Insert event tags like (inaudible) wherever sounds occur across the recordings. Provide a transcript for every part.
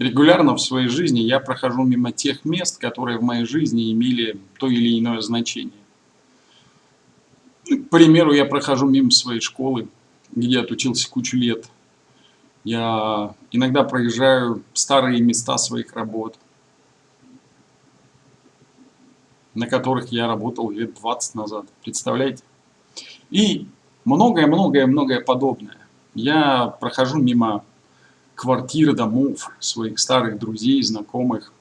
регулярно в своей жизни я прохожу мимо тех мест, которые в моей жизни имели то или иное значение. К примеру, я прохожу мимо своей школы, где отучился кучу лет. Я иногда проезжаю старые места своих работ, на которых я работал лет 20 назад. Представляете? И многое-многое-многое подобное. Я прохожу мимо квартир, домов своих старых друзей, знакомых.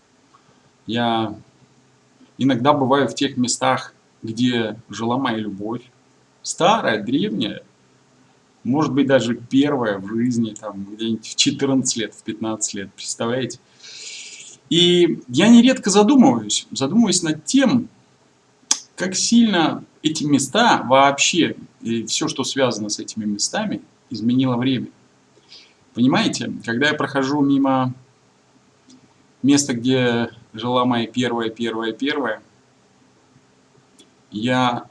Я иногда бываю в тех местах, где жила моя любовь. Старая, древняя, может быть даже первая в жизни, там где-нибудь в 14 лет, в 15 лет, представляете? И я нередко задумываюсь, задумываюсь над тем, как сильно эти места вообще, и все, что связано с этими местами, изменило время. Понимаете, когда я прохожу мимо места, где жила моя первая, первая, первая, я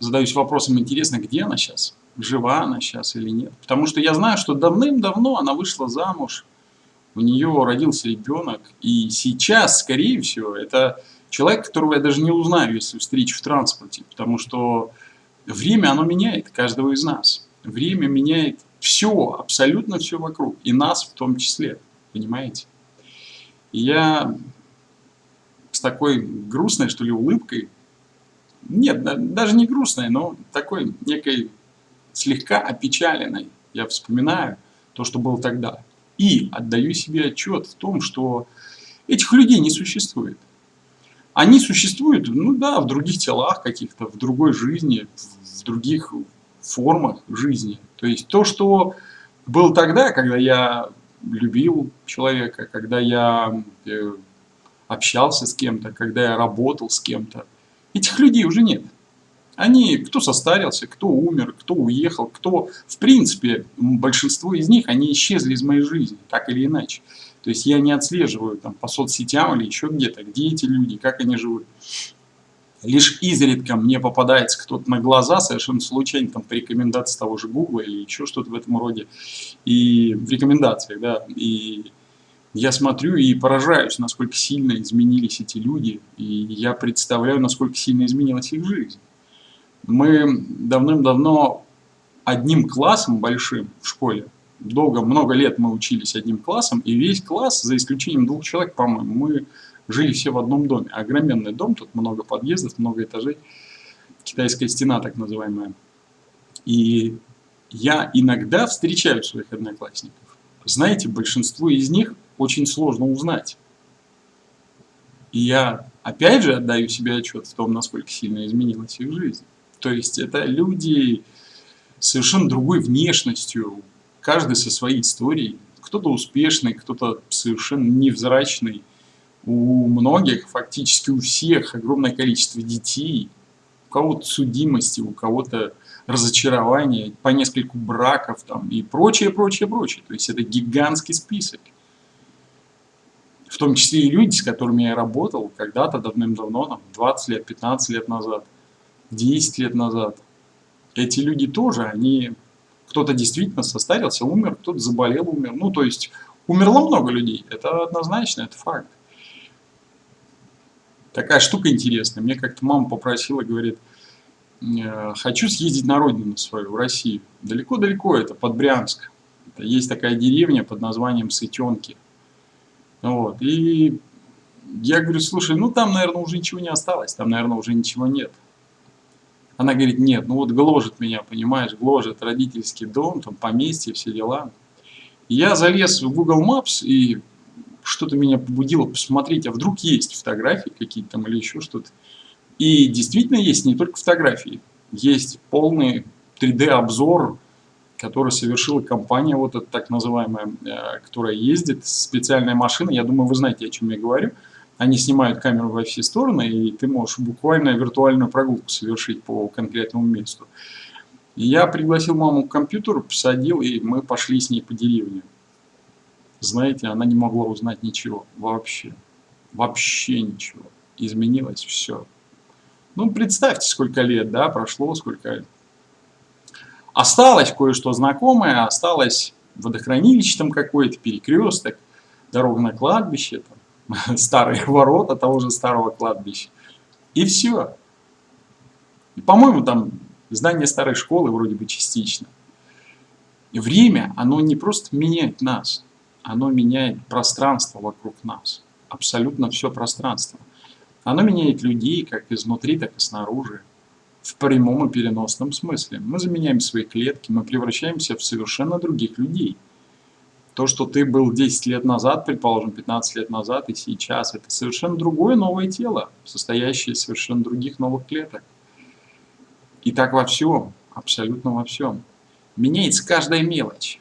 задаюсь вопросом, интересно, где она сейчас? Жива она сейчас или нет? Потому что я знаю, что давным-давно она вышла замуж, у нее родился ребенок, и сейчас, скорее всего, это человек, которого я даже не узнаю, если встречу в транспорте, потому что время, оно меняет каждого из нас. Время меняет все, абсолютно все вокруг, и нас в том числе, понимаете? Я с такой грустной, что ли, улыбкой, нет, даже не грустной, но такой некой слегка опечаленной, я вспоминаю то, что было тогда. И отдаю себе отчет в том, что этих людей не существует. Они существуют, ну да, в других телах каких-то, в другой жизни, в других формах жизни. То есть то, что было тогда, когда я любил человека, когда я э, общался с кем-то, когда я работал с кем-то, этих людей уже нет. Они, кто состарился, кто умер, кто уехал, кто, в принципе, большинство из них, они исчезли из моей жизни, так или иначе. То есть я не отслеживаю там по соцсетям или еще где-то, где эти люди, как они живут. Лишь изредка мне попадается кто-то на глаза, совершенно случайно, там, по рекомендации того же Google или еще что-то в этом роде. И в рекомендациях, да. И я смотрю и поражаюсь, насколько сильно изменились эти люди. И я представляю, насколько сильно изменилась их жизнь. Мы давным-давно одним классом большим в школе, долго, много лет мы учились одним классом, и весь класс, за исключением двух человек, по-моему, мы жили все в одном доме. Огроменный дом, тут много подъездов, много этажей. Китайская стена, так называемая. И я иногда встречаю своих одноклассников. Знаете, большинство из них очень сложно узнать. И я опять же отдаю себе отчет в том, насколько сильно изменилась их жизнь. То есть это люди совершенно другой внешностью, каждый со своей историей. Кто-то успешный, кто-то совершенно невзрачный, у многих, фактически у всех, огромное количество детей, у кого-то судимости, у кого-то разочарования, по нескольку браков там, и прочее, прочее, прочее. То есть это гигантский список. В том числе и люди, с которыми я работал когда-то давным-давно, 20 лет, 15 лет назад, 10 лет назад. Эти люди тоже, они... Кто-то действительно состарился, умер, кто-то заболел, умер. Ну, то есть умерло много людей. Это однозначно, это факт такая штука интересная. Мне как-то мама попросила, говорит, «Э, хочу съездить на родину свою, в Россию. Далеко-далеко, это под Брянск. Это есть такая деревня под названием Сытенки. Вот. И я говорю, слушай, ну там, наверное, уже ничего не осталось, там, наверное, уже ничего нет. Она говорит, нет, ну вот гложет меня, понимаешь, гложет родительский дом, там поместье, все дела. Я залез в Google Maps и что-то меня побудило посмотреть, а вдруг есть фотографии какие-то там или еще что-то. И действительно есть не только фотографии, есть полный 3D-обзор, который совершила компания, вот эта так называемая, э, которая ездит, специальная машина, я думаю, вы знаете, о чем я говорю. Они снимают камеру во все стороны, и ты можешь буквально виртуальную прогулку совершить по конкретному месту. Я пригласил маму к компьютеру, посадил, и мы пошли с ней по деревне знаете, она не могла узнать ничего вообще. Вообще ничего. Изменилось все. Ну, представьте, сколько лет, да, прошло, сколько... Осталось кое-что знакомое, осталось водохранилище там какое-то, перекресток. дорога на кладбище, там, (laughs) старые ворота того же старого кладбища. И все. По-моему, там здание старой школы вроде бы частично. Время, оно не просто меняет нас, оно меняет пространство вокруг нас. Абсолютно все пространство. Оно меняет людей как изнутри, так и снаружи. В прямом и переносном смысле. Мы заменяем свои клетки, мы превращаемся в совершенно других людей. То, что ты был 10 лет назад, предположим, 15 лет назад и сейчас, это совершенно другое новое тело, состоящее из совершенно других новых клеток. И так во всем, абсолютно во всем. Меняется каждая мелочь.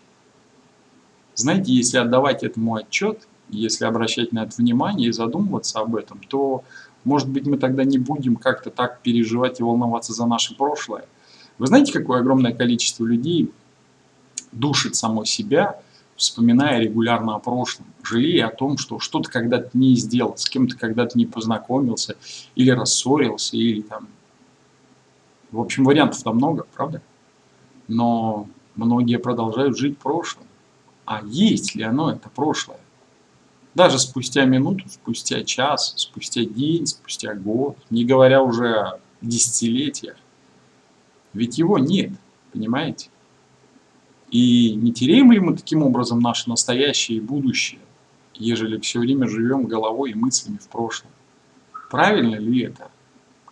Знаете, если отдавать этому отчет, если обращать на это внимание и задумываться об этом, то, может быть, мы тогда не будем как-то так переживать и волноваться за наше прошлое. Вы знаете, какое огромное количество людей душит само себя, вспоминая регулярно о прошлом, жалея о том, что что-то когда-то не сделал, с кем-то когда-то не познакомился, или рассорился, или там... В общем, вариантов там много, правда? Но многие продолжают жить прошлым. А есть ли оно, это прошлое? Даже спустя минуту, спустя час, спустя день, спустя год, не говоря уже о десятилетиях. Ведь его нет, понимаете? И не теряем ли мы таким образом наше настоящее и будущее, ежели все время живем головой и мыслями в прошлом? Правильно ли это?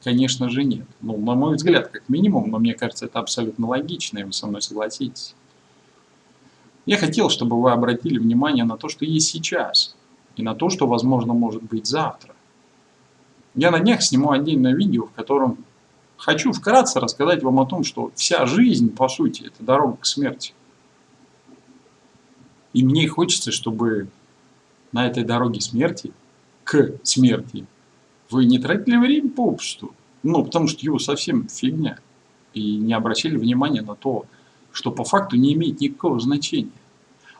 Конечно же нет. Ну, на мой взгляд, как минимум, но мне кажется, это абсолютно логично, и вы со мной согласитесь. Я хотел, чтобы вы обратили внимание на то, что есть сейчас, и на то, что, возможно, может быть завтра. Я на днях сниму отдельное видео, в котором хочу вкратце рассказать вам о том, что вся жизнь, по сути, это дорога к смерти. И мне хочется, чтобы на этой дороге смерти, к смерти, вы не тратили время попусту. Ну, потому что его совсем фигня. И не обращали внимания на то, что по факту не имеет никакого значения.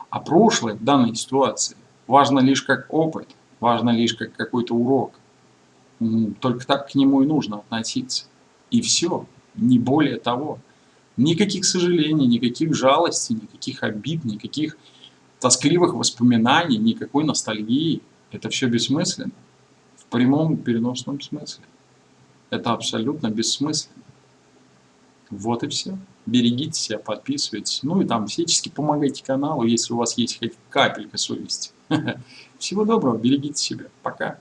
А прошлое в данной ситуации важно лишь как опыт, важно лишь как какой-то урок. Только так к нему и нужно относиться. И все, не более того. Никаких сожалений, никаких жалостей, никаких обид, никаких тоскливых воспоминаний, никакой ностальгии. Это все бессмысленно. В прямом переносном смысле. Это абсолютно бессмысленно. Вот и все. Берегите себя, подписывайтесь. Ну и там всячески помогайте каналу, если у вас есть хоть капелька совести. (laughs) Всего доброго, берегите себя. Пока.